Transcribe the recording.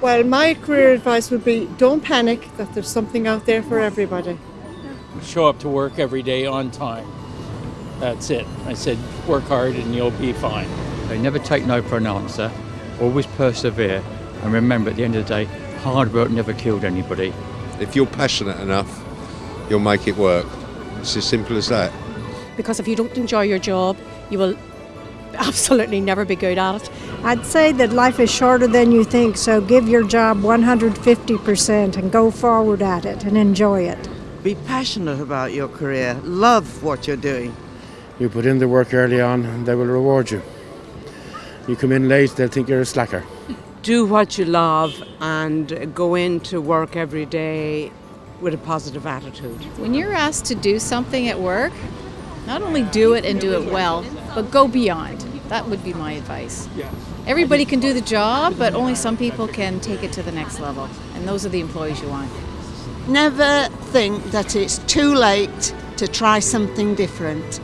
Well, my career advice would be don't panic, that there's something out there for everybody. Show up to work every day on time. That's it. I said, work hard and you'll be fine. They never take no for an answer, always persevere, and remember at the end of the day, hard work never killed anybody. If you're passionate enough, you'll make it work. It's as simple as that. Because if you don't enjoy your job, you will absolutely never be good at it. I'd say that life is shorter than you think, so give your job 150% and go forward at it and enjoy it. Be passionate about your career, love what you're doing. You put in the work early on, and they will reward you. You come in late, they'll think you're a slacker. Do what you love and go into work every day with a positive attitude. When you're asked to do something at work, not only do it and do it well, but go beyond. That would be my advice. Everybody can do the job, but only some people can take it to the next level. And those are the employees you want. Never think that it's too late to try something different.